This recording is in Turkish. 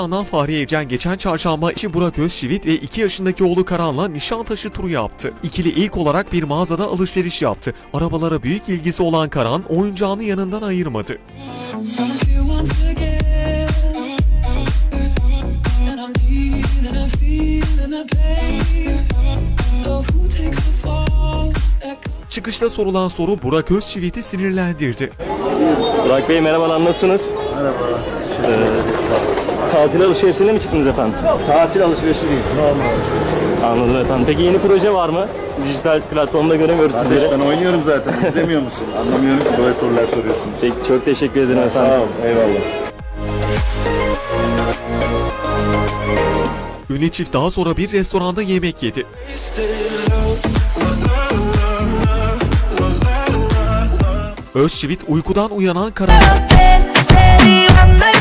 Yandan Fahri Evcen geçen çarşamba eşi Burak Özçivit ve 2 yaşındaki oğlu Karan'la Nişantaşı turu yaptı. İkili ilk olarak bir mağazada alışveriş yaptı. Arabalara büyük ilgisi olan Karan oyuncağını yanından ayırmadı. So who takes the Çıkışta sorulan soru Burak Özçivit'i sinirlendirdi. Burak Bey merhabalar nasılsınız? Merhaba. Ee, tatil alışverişine mi çıktınız efendim? Tatil alışverişi değil, normal alışveriş. Anladım efendim. Peki yeni proje var mı? Dijital platformda göremiyoruz Kardeş sizleri. ben oynuyorum zaten, izlemiyor musun? Anlamıyorum ki böyle sorular soruyorsunuz. Peki, çok teşekkür ederim efendim. Sağ ol, eyvallah. Ünlü çift daha sonra bir restoranda yemek yedi. Özçivit uykudan uyanan Karan Te digo me